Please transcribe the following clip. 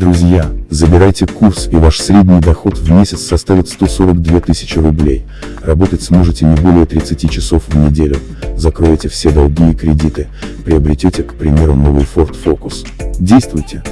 Друзья, забирайте курс и ваш средний доход в месяц составит 142 тысячи рублей. Работать сможете не более 30 часов в неделю, закроете все долги и кредиты, приобретете, к примеру, новый Ford Focus. Действуйте!